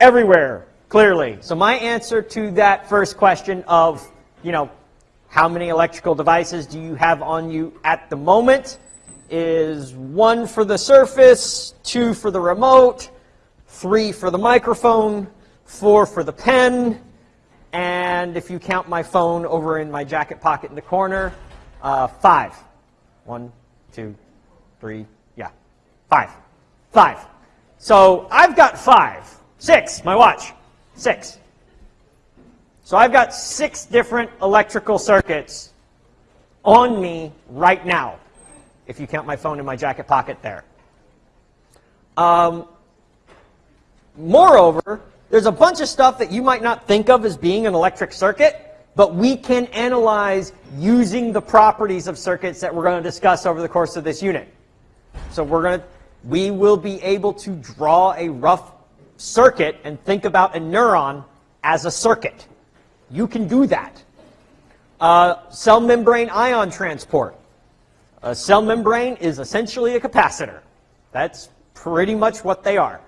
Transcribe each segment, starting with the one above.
everywhere, clearly. So my answer to that first question of, you know, how many electrical devices do you have on you at the moment is one for the Surface, two for the remote, three for the microphone, four for the pen, and if you count my phone over in my jacket pocket in the corner, uh, five. One, two, three, yeah, five. Five. So I've got five. Six, my watch. Six. So I've got six different electrical circuits on me right now, if you count my phone in my jacket pocket there. Um, moreover, there's a bunch of stuff that you might not think of as being an electric circuit, but we can analyze using the properties of circuits that we're going to discuss over the course of this unit. So we're going to, we will be able to draw a rough circuit and think about a neuron as a circuit. You can do that. Uh, cell membrane ion transport. A cell membrane is essentially a capacitor. That's pretty much what they are.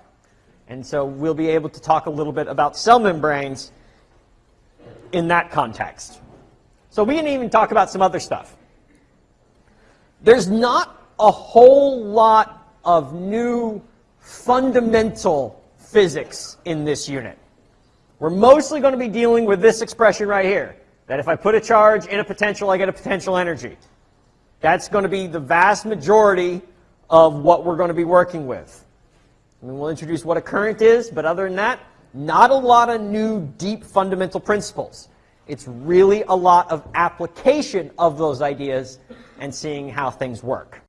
And so we'll be able to talk a little bit about cell membranes in that context. So we can even talk about some other stuff. There's not a whole lot of new fundamental physics in this unit. We're mostly going to be dealing with this expression right here, that if I put a charge in a potential, I get a potential energy. That's going to be the vast majority of what we're going to be working with. And we'll introduce what a current is, but other than that, not a lot of new deep fundamental principles. It's really a lot of application of those ideas and seeing how things work.